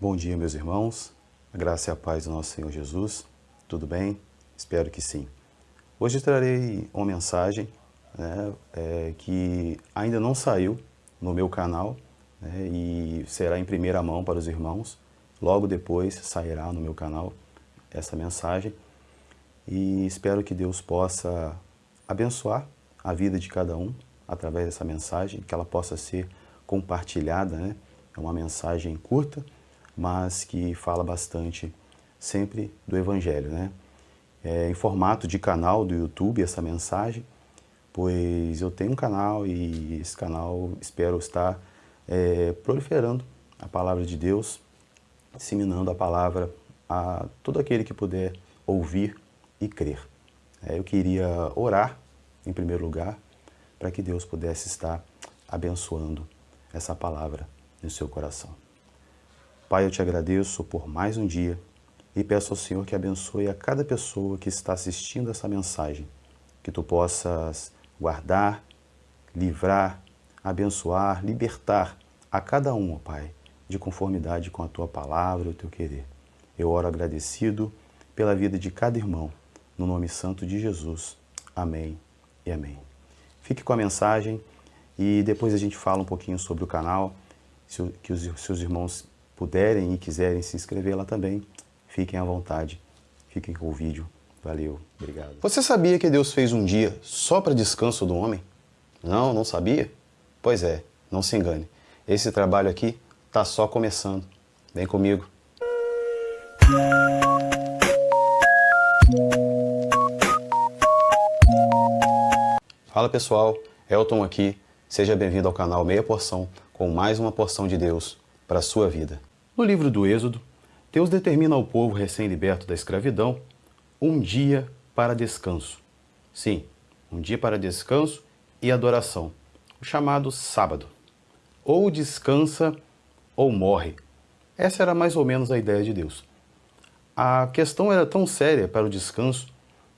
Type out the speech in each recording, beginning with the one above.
Bom dia, meus irmãos. A graça e a paz do nosso Senhor Jesus. Tudo bem? Espero que sim. Hoje trarei uma mensagem né, é, que ainda não saiu no meu canal né, e será em primeira mão para os irmãos. Logo depois sairá no meu canal essa mensagem e espero que Deus possa abençoar a vida de cada um através dessa mensagem, que ela possa ser compartilhada. Né? É uma mensagem curta, mas que fala bastante sempre do Evangelho. Né? É em formato de canal do YouTube essa mensagem, pois eu tenho um canal e esse canal espero estar é, proliferando a palavra de Deus, disseminando a palavra a todo aquele que puder ouvir e crer. É, eu queria orar, em primeiro lugar, para que Deus pudesse estar abençoando essa palavra no seu coração. Pai, eu te agradeço por mais um dia e peço ao Senhor que abençoe a cada pessoa que está assistindo essa mensagem, que tu possas guardar, livrar, abençoar, libertar a cada um, ó Pai, de conformidade com a tua palavra e o teu querer. Eu oro agradecido pela vida de cada irmão, no nome santo de Jesus. Amém e amém. Fique com a mensagem e depois a gente fala um pouquinho sobre o canal, que os seus irmãos puderem e quiserem se inscrever lá também, fiquem à vontade. Fiquem com o vídeo. Valeu, obrigado. Você sabia que Deus fez um dia só para descanso do homem? Não, não sabia? Pois é, não se engane. Esse trabalho aqui está só começando. Vem comigo. Fala pessoal, Elton aqui. Seja bem-vindo ao canal Meia Porção com mais uma porção de Deus para a sua vida. No livro do Êxodo, Deus determina ao povo recém-liberto da escravidão um dia para descanso. Sim, um dia para descanso e adoração, o chamado sábado. Ou descansa ou morre. Essa era mais ou menos a ideia de Deus. A questão era tão séria para o descanso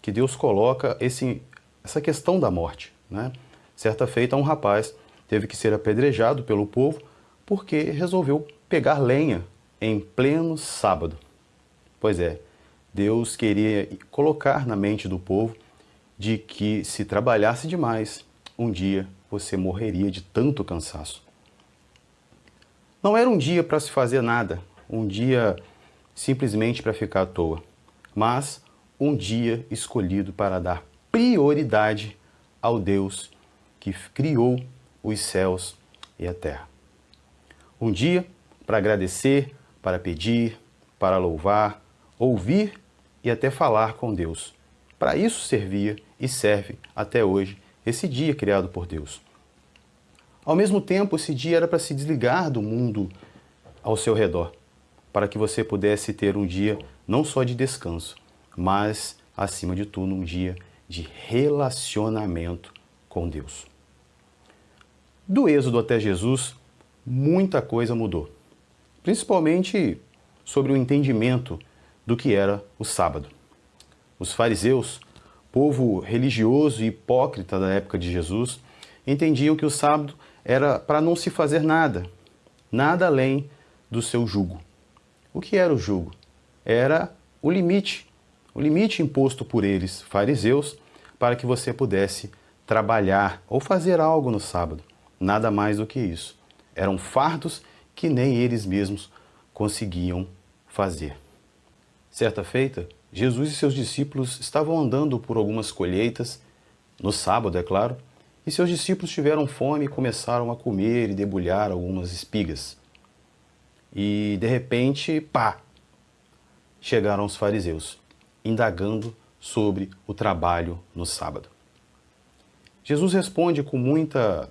que Deus coloca esse, essa questão da morte. Né? Certa feita, um rapaz teve que ser apedrejado pelo povo porque resolveu pegar lenha em pleno sábado. Pois é, Deus queria colocar na mente do povo de que se trabalhasse demais, um dia você morreria de tanto cansaço. Não era um dia para se fazer nada, um dia simplesmente para ficar à toa, mas um dia escolhido para dar prioridade ao Deus que criou os céus e a terra. Um dia para agradecer, para pedir, para louvar, ouvir e até falar com Deus. Para isso servia e serve até hoje esse dia criado por Deus. Ao mesmo tempo, esse dia era para se desligar do mundo ao seu redor, para que você pudesse ter um dia não só de descanso, mas, acima de tudo, um dia de relacionamento com Deus. Do Êxodo até Jesus, muita coisa mudou principalmente sobre o entendimento do que era o sábado. Os fariseus, povo religioso e hipócrita da época de Jesus, entendiam que o sábado era para não se fazer nada, nada além do seu jugo. O que era o jugo? Era o limite, o limite imposto por eles, fariseus, para que você pudesse trabalhar ou fazer algo no sábado. Nada mais do que isso. Eram fardos que nem eles mesmos conseguiam fazer. Certa feita, Jesus e seus discípulos estavam andando por algumas colheitas, no sábado, é claro, e seus discípulos tiveram fome e começaram a comer e debulhar algumas espigas. E, de repente, pá! Chegaram os fariseus, indagando sobre o trabalho no sábado. Jesus responde com muita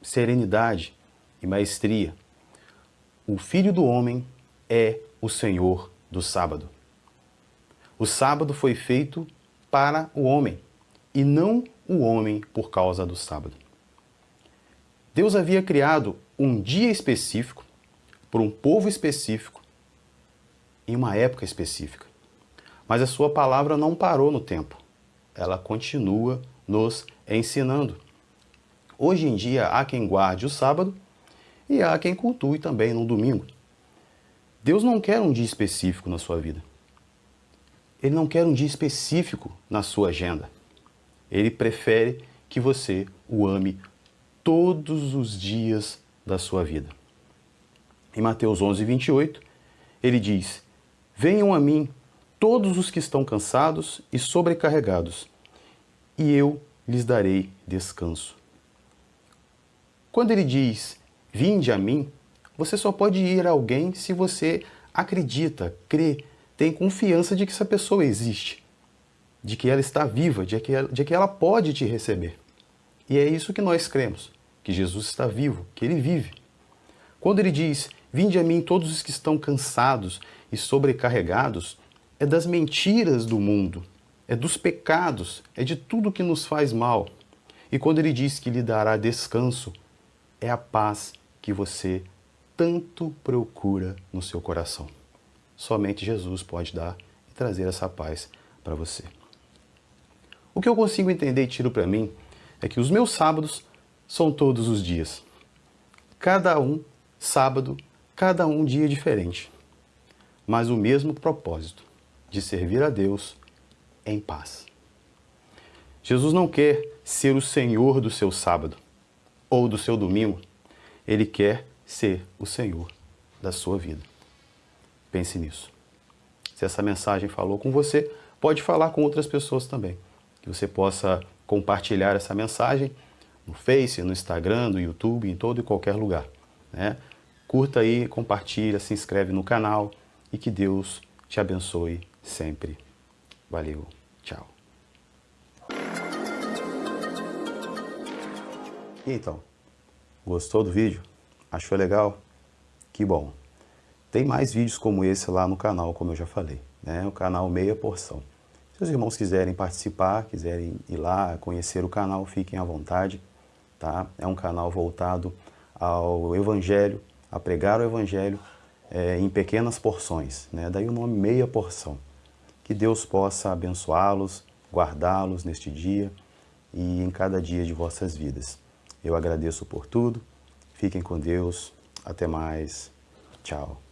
serenidade e maestria o Filho do Homem é o Senhor do sábado. O sábado foi feito para o homem e não o homem por causa do sábado. Deus havia criado um dia específico por um povo específico em uma época específica. Mas a sua palavra não parou no tempo. Ela continua nos ensinando. Hoje em dia há quem guarde o sábado e há quem cultue também no domingo. Deus não quer um dia específico na sua vida. Ele não quer um dia específico na sua agenda. Ele prefere que você o ame todos os dias da sua vida. Em Mateus 11, 28, ele diz: Venham a mim todos os que estão cansados e sobrecarregados, e eu lhes darei descanso. Quando ele diz: Vinde a mim, você só pode ir a alguém se você acredita, crê, tem confiança de que essa pessoa existe, de que ela está viva, de que ela, de que ela pode te receber. E é isso que nós cremos, que Jesus está vivo, que ele vive. Quando ele diz, vinde a mim todos os que estão cansados e sobrecarregados, é das mentiras do mundo, é dos pecados, é de tudo que nos faz mal. E quando ele diz que lhe dará descanso, é a paz que você tanto procura no seu coração. Somente Jesus pode dar e trazer essa paz para você. O que eu consigo entender e tiro para mim é que os meus sábados são todos os dias. Cada um sábado, cada um dia diferente, mas o mesmo propósito de servir a Deus em paz. Jesus não quer ser o Senhor do seu sábado ou do seu domingo, ele quer ser o Senhor da sua vida. Pense nisso. Se essa mensagem falou com você, pode falar com outras pessoas também. Que você possa compartilhar essa mensagem no Face, no Instagram, no YouTube, em todo e qualquer lugar. Né? Curta aí, compartilha, se inscreve no canal e que Deus te abençoe sempre. Valeu, tchau. Então, gostou do vídeo? Achou legal? Que bom! Tem mais vídeos como esse lá no canal, como eu já falei, né? o canal Meia Porção. Se os irmãos quiserem participar, quiserem ir lá, conhecer o canal, fiquem à vontade. Tá? É um canal voltado ao Evangelho, a pregar o Evangelho é, em pequenas porções. Né? Daí o nome Meia Porção. Que Deus possa abençoá-los, guardá-los neste dia e em cada dia de vossas vidas. Eu agradeço por tudo. Fiquem com Deus. Até mais. Tchau.